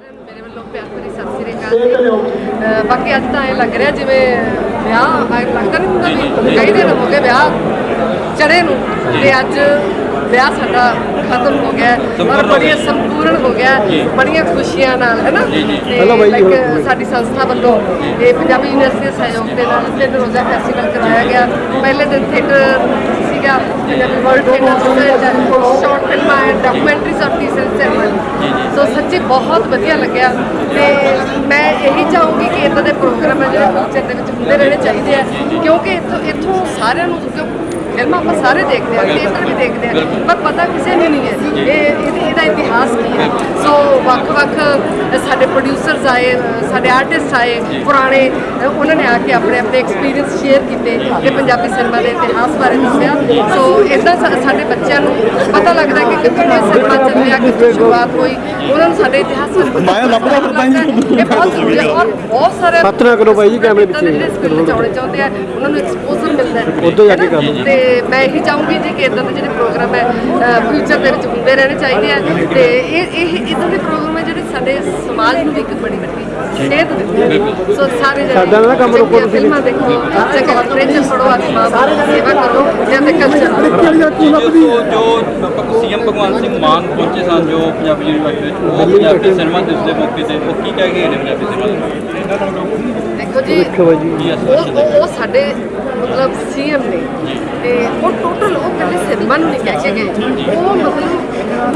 ਮੇਰੇ ਵੱਲੋਂ ਪਿਆਰ ਭਰੀ ਸਤਿ ਸ੍ਰੀ ਅਕਾਲ ਬਾਕੀ ਅੱਜ ਤਾਂ ਐ ਲੱਗ ਰਿਹਾ ਜਿਵੇਂ ਵਿਆਹ ਲੱਗਦਾ ਨਹੀਂ ਹੁੰਦਾ ਵੀ ਕਈ ਦਿਨ ਹੋ ਗਏ ਵਿਆਹ ਚੜੇ ਨੂੰ ਤੇ ਅੱਜ ਵਿਆਹ ਸਾਡਾ ਖਤਮ ਹੋ ਗਿਆ ਹੈ ਔਰ ਬੜੀ ਸੰਪੂਰਨ ਹੋ ਗਿਆ ਹੈ, ਬੜੀਆਂ ਖੁਸ਼ੀਆਂ ਨਾਲ ਹੈ ਨਾ? ਤੇ ਲਾਈਕ ਸਾਡੀ ਸੰਸਥਾ ਵੱਲੋਂ ਇਹ ਪੰਜਾਬੀ ਯੂਨੀਵਰਸਿਟੀ ਦੇ ਸਹਿਯੋਗ ਦੇ ਨਾਲ ਤਿੰਨ ਰੋਜ਼ਾ ਫੈਸਟੀਵਲ ਕਰਵਾਇਆ ਗਿਆ। ਪਹਿਲੇ ਦਿਨ ਥੀਏਟਰ ਸੀਗਾ ਪੰਜਾਬੀ ਵਰਲਡ ਥੀਏਟਰ ਸ਼ਾਰਟ ਫਿਲਮਾਂ ਐਂਡ ਡਾਕੂਮੈਂਟਰੀਜ਼ ਔਰ ਟੀਜ਼ਰ ਸੈਰਮਨੀ ਸੋ ਬਹੁਤ ਵਧੀਆ ਲੱਗਿਆ। ਤੇ ਮੈਂ ਇਹੀ ਚਾਹੂੰਗੀ ਕਿ ਇਦਾਂ ਦੇ ਪ੍ਰੋਗਰਾਮ ਹੈ ਜਿਹੜੇ ਫਿਊਚਰ ਦੇ ਵਿੱਚ ਹੁੰਦੇ ਰਹਿਣੇ ਚਾਹੀਦੇ ਆ। ਕਿਉਂਕਿ ਇੱਥੋਂ ਇੱਥੋਂ ਸਾਰਿਆਂ ਨੂੰ ਕਿਉਂ ਫਿਲਮਾਂ ਆਪਾਂ ਸਾਰੇ ਦੇਖਦੇ ਆ ਥੀਏਟਰ ਵੀ ਦੇਖਦੇ ਆ, ਪਰ ਪਤਾ ਕਿਸੇ ਨੂੰ ਨਹੀਂ ਹੈ। ਇਹ, ਇਹਦਾ ਇਤਿਹਾਸ ਕੀ ਹੈ? ਸੋ ਵੱਖ-ਵੱਖ ਆਏ ਸਾਡੇ ਆਰਟਿਸਟ ਆਏ ਪੁਰਾਣੇ ਉਹਨਾਂ ਨੇ ਆ ਕੇ ਆਪਣੇ ਆਪਣੇ ਐਕਸਪੀਰੀਅੰਸ ਸ਼ੇਅਰ ਕੀਤੇ ਤੇ ਪੰਜਾਬੀ ਸਿਨੇਮਾ ਦੇ ਇਤਿਹਾਸ ਬਾਰੇ ਦੱਸਿਆ ਸੋ ਇਦਾਂ ਸਾਡੇ ਬੱਚਿਆਂ ਨੂੰ ਪਤਾ ਲੱਗਦਾ ਕਿ ਕਿੱਥੋਂ ਸਿਨੇਮਾ ਚੱਲਿਆ ਕਿੱਥੋਂ ਸ਼ੁਰੂਆਤ ਹੋਈ ਉਹਨਾਂ ਨੂੰ ਸਾਡੇ ਇਤਿਹਾਸ ਬਾਰੇ ਪਤਾ ਮਾਇਆ ਲੱਭਦਾ ਬਹੁਤ ਜ਼ਰੂਰੀ ਹੈ ਔਰ ਬਹੁਤ ਸਾਰੇ ਨਾ ਕਰੋ ਬਾਈ ਜੀ ਕੈਮਰੇ ਇੱਦਾਂ ਦੇ ਪਿੱਛੇ। ਜਿਹੜੇ skill ਚਾਉਣੇ ਚਾਹੁੰਦੇ ਆ ਉਹਨਾਂ ਨੂੰ ਐਕਸਪੋਜ਼ਰ ਮਿਲਦਾ ਹੈ ਉੱਧਰ ਜਾ ਕੇ ਹੈ ਨਾ? ਕਰ ਲਓ। ਤੇ ਮੈਂ ਇਹੀ ਚਾਹੂੰਗੀ ਜੀ ਕਿ ਇਦਾਂ ਦੇ ਜਿਹੜੇ ਪ੍ਰੋਗਰਾਮ ਹੈ ਫਿਊਚਰ ਦੇ ਵਿੱਚ ਹੁੰਦੇ ਰਹਿਣੇ ਚਾਹੀਦੇ ਆ ਤੇ ਇਹ ਇਹ ਇਦਾਂ ਦੇ ਪ੍ਰੋਗਰਾਮ ਸਾਡੇ ਸਮਾਜ ਨੂੰ ਵੀ ਇੱਕ ਬੜੀ ਵੱਡੀ ਸੇਧ ਆ ਸੋ ਸਾਰੇ ਸਾਡਾ ਨਾ ਕੰਮ ਰੋਕੋ ਤੁਸੀਂ। ਫਿਲਮਾਂ ਦੇਖੋ। ਚੰਗੇ ਲਿਟਰੇਚਰ ਪੜੋ ਆਦੀ ਮਾਂ ਬਾਪ ਦੀ ਸੇਵਾ ਕਰੋ ਤੇ ਆਪਣੇ ਕਲਚਰ। ਜੋ ਜੋ ਸੀਐਮ ਭਗਵੰਤ ਸਿੰਘ ਮਾਨ ਪਹੁੰਚੇ ਸਨ ਜੋ ਪੰਜਾਬੀ ਯੂਨੀਵਰਸਿਟੀ ਵਿੱਚ ਉਹ ਪੰਜਾਬੀ ਸਿਨੇਮਾ ਦੇ ਮੌਕੇ ਤੇ ਉਹ ਕੀ ਕਹਿ ਗਏ ਨੇ ਪੰਜਾਬੀ ਸਿਨੇਮਾ ਦੇਖੋ ਜੀ ਜੀ। ਉਹ ਉਹ- ਉਹ ਸਾਡੇ ਮਤਲਬ ਸੀਐਮ ਨੇ ਤੇ ਉਹ ਟੋਟਲ ਉਹ ਕੱਲੇ ਸਿਨੇਮਾ ਨੂੰ ਨਹੀਂ ਕਹਿ ਕੇ ਗਏ। ਉਹ ਮਤਲਬ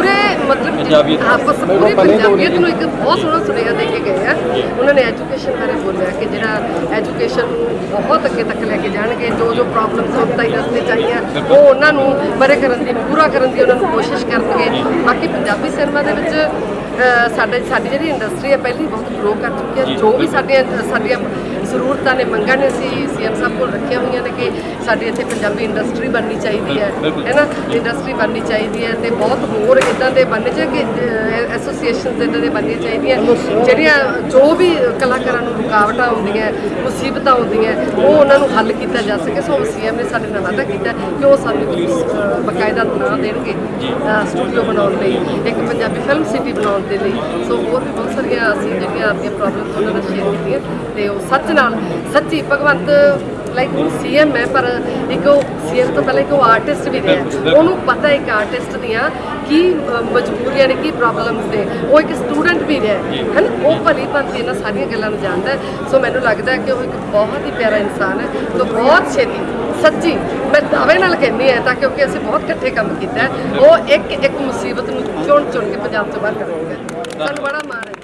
ਆਪਸ ਪੂਰੀ ਪੰਜਾਬੀਅਤ ਨੂੰ ਇੱਕ ਬਹੁਤ ਸੋਹਣਾ ਸੁਨੇਹਾ ਦੇ ਕੇ ਗਏ ਆ। ਉਹਨਾਂ ਨੇ ਐਜੂਕੇਸ਼ਨ ਬਾਰੇ ਬੋਲਿਆ ਕਿ ਜਿਹੜਾ ਐਜੂਕੇਸ਼ਨ ਨੂੰ ਬਹੁਤ ਅੱਗੇ ਤੱਕ ਲੈ ਕੇ ਜਾਣਗੇ ਜੋ ਜੋ ਪ੍ਰੋਬਲਮਸ ਹੁਣ ਤਾਈ ਰਸਤੇ ਚਾਹੀਆਂ ਉਹ ਉਹਨਾਂ ਨੂੰ ਬਰੇ ਕਰਨ ਦੀ ਪੂਰਾ ਕਰਨ ਦੀ ਉਹਨਾਂ ਨੂੰ ਕੋਸ਼ਿਸ਼ ਕਰਨਗੇ। ਬਾਕੀ ਪੰਜਾਬੀ ਸਿਨੇਮਾ ਦੇ ਵਿੱਚ ਸਾਡੇ ਸਾਡੀ ਜਿਹੜੀ ਇੰਡਸਟਰੀ ਹੈ ਪਹਿਲੀ ਬਹੁਤ ਗਰੋ ਕਰ ਚੁੱਕੀ ਹੈ। ਜੋ ਵੀ ਸਾਡੀਆਂ ਸਾਡੀਆਂ ਜ਼ਰੂਰਤਾਂ ਨੇ ਮੰਗਾਂ ਨੇ ਸੀ ਸੀਐਮ ਸਾਹਿਬ ਕੋਲ ਰੱਖੀਆਂ ਹੋਈਆਂ ਨੇ ਕਿ ਸਾਡੀ ਇੱਥੇ ਪੰਜਾਬੀ ਇੰਡਸਟਰੀ ਬਣਨੀ ਚਾਹੀਦੀ ਹੈ। ਹੈ ਨਾ? ਇੰਡਸਟਰੀ ਬਣਨੀ ਚਾਹੀਦੀ ਹੈ ਤੇ ਬਹੁਤ ਹੋਰ ਇਦਾਂ ਦੇ ਬਣਨੇ ਚਾਹੀਦੇ ਕਿ ਐਸੋਸੀਏਸ਼ਨਸ ਇਦਾਂ ਦੇ ਬਣਨੀਆਂ ਚਾਹੀਦੀਆਂ। ਜਿਹੜੀਆਂ ਜੋ ਵੀ ਕਲਾਕਾਰਾਂ ਨੂੰ ਰੁਕਾਵਟਾਂ ਆਉਂਦੀਆਂ ਮੁਸੀਬਤਾਂ ਆਉਂਦੀਆਂ ਉਹ ਉਹਨਾਂ ਨੂੰ ਹੱਲ ਕੀਤਾ ਜਾ ਸਕੇ। ਸੋ ਸੀਐਮ ਨੇ ਸਾਡੇ ਨਾਲ ਵਾਅਦਾ ਕੀਤਾ ਕਿ ਉਹ ਸਾਨੂੰ ਬਕਾਇਦਾ ਨਾਂ ਦੇਣਗੇ ਸਟੂਡੀਓ ਬਣਾਉਣ ਲਈ ਇੱਕ ਪੰਜਾਬੀ ਫਿਲਮ ਸਿਟੀ ਬਣਾਉਣ ਦੇ ਲਈ। ਸੋ ਹੋਰ ਵੀ ਬਹੁਤ ਸਾਰੀਆਂ ਅਸੀਂ ਜਿਹੜੀਆਂ ਆਪਣੀਆਂ ਪ੍ਰੋਬਲਮਸ ਉਹਨਾਂ ਨਾਲ ਸ਼ੇਅਰ ਕੀਤੀਆਂ ਤੇ ਉਹ ਸੱਚ ਨਾਲ ਸੱਚੀ ਭਗਵੰਤ ਲਾਈਕ ਉਹ ਸੀਐਮ ਹੈ ਪਰ ਇੱਕ ਉਹ ਸੀਐਮ ਤੋਂ ਪਹਿਲਾਂ ਇੱਕ ਉਹ ਆਰਟਿਸਟ ਵੀ ਰਿਹਾ ਉਹਨੂੰ ਪਤਾ ਇੱਕ ਆਰਟਿਸਟ ਦੀਆਂ ਕੀ ਮਜਬੂਰੀਆਂ ਨੇ ਕੀ ਪ੍ਰੋਬਲਮਸ ਨੇ। ਉਹ ਇੱਕ ਸਟੂਡੈਂਟ ਵੀ ਰਿਹਾ ਹੈ ਨਾ ਉਹ ਭਲੀ ਭਾਂਤੀ ਇਹਨਾਂ ਸਾਰੀਆਂ ਗੱਲਾਂ ਨੂੰ ਜਾਣਦਾ ਸੋ ਮੈਨੂੰ ਲੱਗਦਾ ਕਿ ਉਹ ਇੱਕ ਬਹੁਤ ਹੀ ਪਿਆਰਾ ਇਨਸਾਨ ਹੈ। ਤੋਂ ਬਹੁਤ ਛੇਤੀ ਸੱਚੀ ਮੈਂ ਦਾਅਵੇ ਨਾਲ ਕਹਿੰਦੀ ਹਾਂ ਤਾਂ ਕਿਉਂਕਿ ਅਸੀਂ ਬਹੁਤ ਇਕੱਠੇ ਕੰਮ ਕੀਤਾ ਉਹ ਇੱਕ ਇੱਕ ਮੁਸੀਬਤ ਨੂੰ ਚੁਣ ਚੁਣ ਕੇ ਪੰਜਾਬ ਤੋਂ ਬਾਹਰ ਕਰਵਾਉਂਗਾ ਸਾਨੂੰ ਬੜਾ ਮਾਣ ਹੈ।